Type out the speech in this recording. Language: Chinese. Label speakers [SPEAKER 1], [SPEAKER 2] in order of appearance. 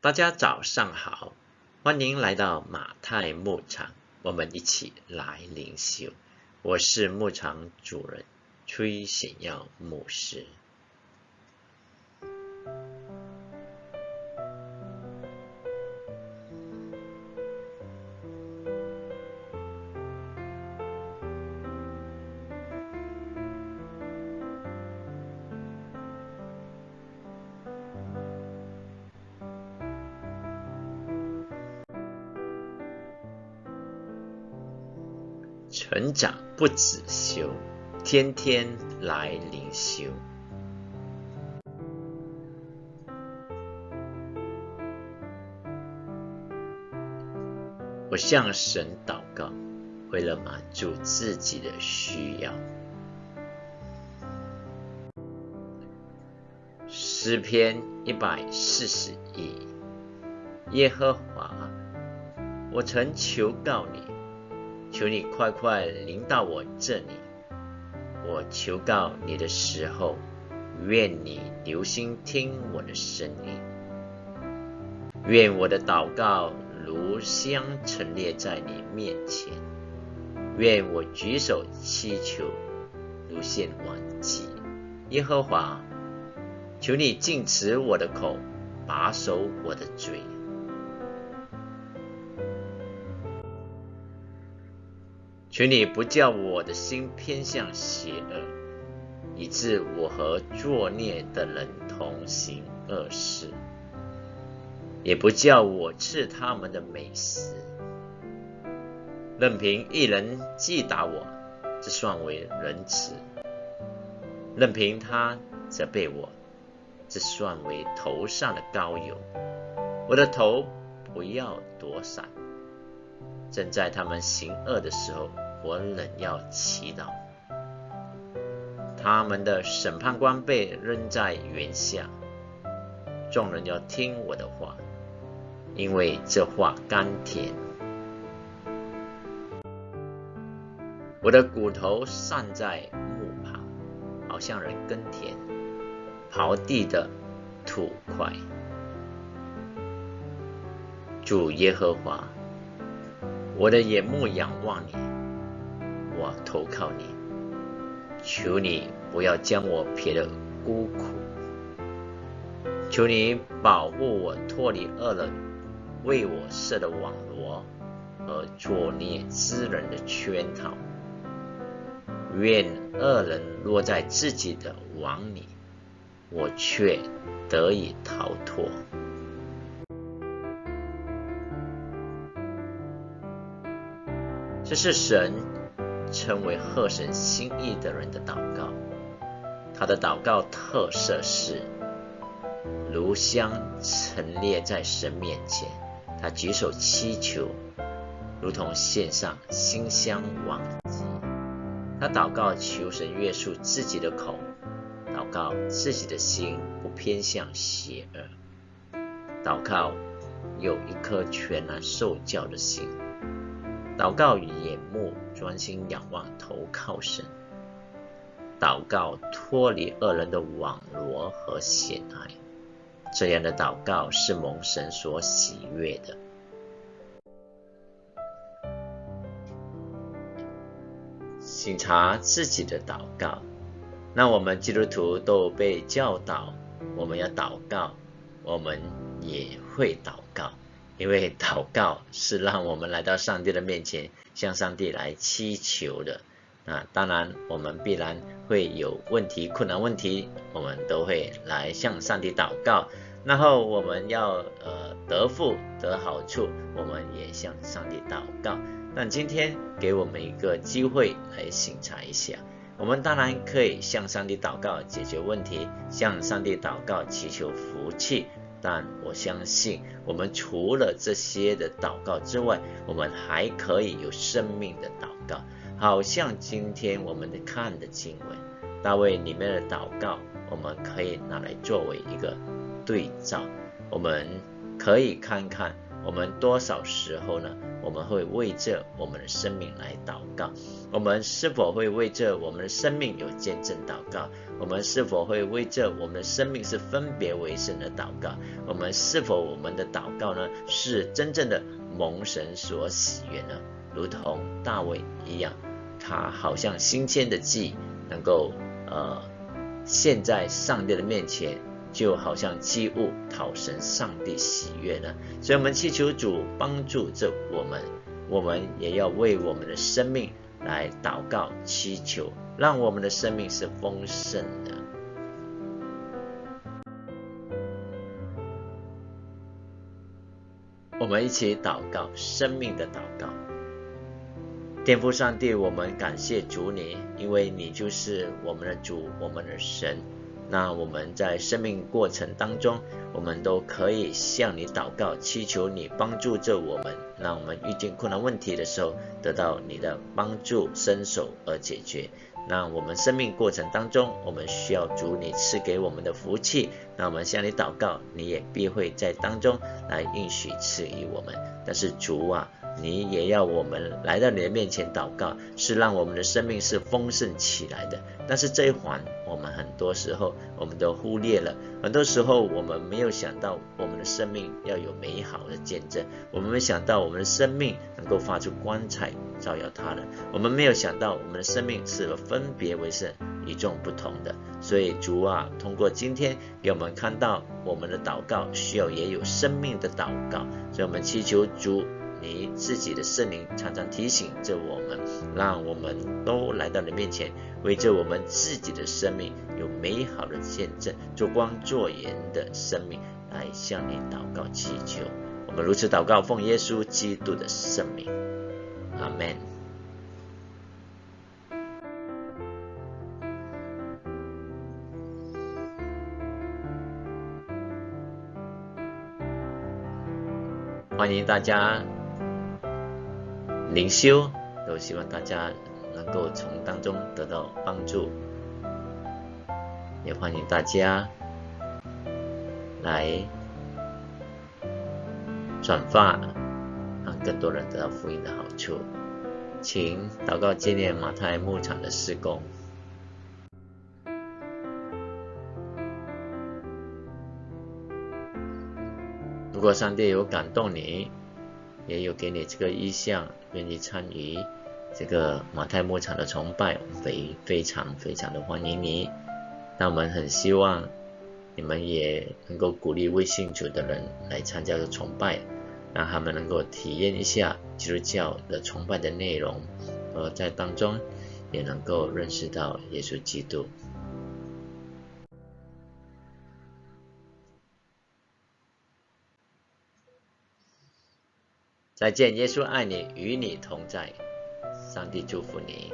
[SPEAKER 1] 大家早上好，欢迎来到马太牧场，我们一起来灵修。我是牧场主人崔显耀牧师。成长不止修，天天来灵修。我向神祷告，为了满足自己的需要。诗篇一百四十一，耶和华，我曾求告你。求你快快临到我这里，我求告你的时候，愿你留心听我的声音，愿我的祷告如香陈列在你面前，愿我举手祈求如献往祭。耶和华，求你禁止我的口，把守我的嘴。求你不叫我的心偏向邪恶，以致我和作孽的人同行恶事；也不叫我吃他们的美食。任凭一人击打我，这算为仁慈；任凭他责备我，这算为头上的膏油。我的头不要躲闪，正在他们行恶的时候。我仍要祈祷，他们的审判官被扔在原下，众人要听我的话，因为这话甘甜。我的骨头散在木旁，好像人耕田刨地的土块。主耶和华，我的眼目仰望你。我投靠你，求你不要将我撇得孤苦，求你保护我脱离恶人为我设的网罗和作孽之人的圈套。愿恶人落在自己的网里，我却得以逃脱。这是神。称为贺神心意的人的祷告，他的祷告特色是如香陈列在神面前，他举手祈求，如同献上馨香往祭。他祷告求神约束自己的口，祷告自己的心不偏向邪恶，祷告有一颗全然受教的心。祷告与眼目专心仰望投靠神，祷告脱离恶人的网罗和险隘，这样的祷告是蒙神所喜悦的。醒察自己的祷告，那我们基督徒都被教导，我们要祷告，我们也会祷告。因为祷告是让我们来到上帝的面前，向上帝来祈求的。啊，当然我们必然会有问题、困难问题，我们都会来向上帝祷告。然后我们要呃得福得好处，我们也向上帝祷告。但今天给我们一个机会来醒察一下，我们当然可以向上帝祷告解决问题，向上帝祷告祈求福气。但我相信，我们除了这些的祷告之外，我们还可以有生命的祷告。好像今天我们看的经文，大卫里面的祷告，我们可以拿来作为一个对照。我们可以看看我们多少时候呢？我们会为这我们的生命来祷告。我们是否会为这我们的生命有见证祷告？我们是否会为这我们的生命是分别为圣的祷告？我们是否我们的祷告呢是真正的蒙神所喜悦呢？如同大卫一样，他好像新鲜的祭，能够呃献在上帝的面前。就好像祭物讨神上帝喜悦呢，所以我们祈求主帮助着我们，我们也要为我们的生命来祷告祈求，让我们的生命是丰盛的。我们一起祷告生命的祷告，天父上帝，我们感谢主你，因为你就是我们的主，我们的神。那我们在生命过程当中，我们都可以向你祷告，祈求你帮助着我们，让我们遇见困难问题的时候，得到你的帮助，伸手而解决。那我们生命过程当中，我们需要主你赐给我们的福气。那我们向你祷告，你也必会在当中来应许赐予我们。但是主啊。你也要我们来到你的面前祷告，是让我们的生命是丰盛起来的。但是这一环，我们很多时候我们都忽略了。很多时候我们没有想到，我们的生命要有美好的见证。我们没想到我们的生命能够发出光彩，照耀他人。我们没有想到我们的生命是分别为圣、与众不同的。所以主啊，通过今天给我们看到我们的祷告需要也有生命的祷告。所以我们祈求主。你自己的圣灵常常提醒着我们，让我们都来到你面前，为着我们自己的生命有美好的见证，做光做盐的生命来向你祷告祈求。我们如此祷告，奉耶稣基督的圣名，阿门。欢迎大家。灵修都希望大家能够从当中得到帮助，也欢迎大家来转发，让更多人得到福音的好处。请祷告纪念马太牧场的施工。如果上帝有感动你，也有给你这个意向。愿意参与这个马太牧场的崇拜，非非常非常的欢迎你。那我们很希望你们也能够鼓励未信主的人来参加这个崇拜，让他们能够体验一下基督教的崇拜的内容，而在当中也能够认识到耶稣基督。再见，耶稣爱你，与你同在，上帝祝福你。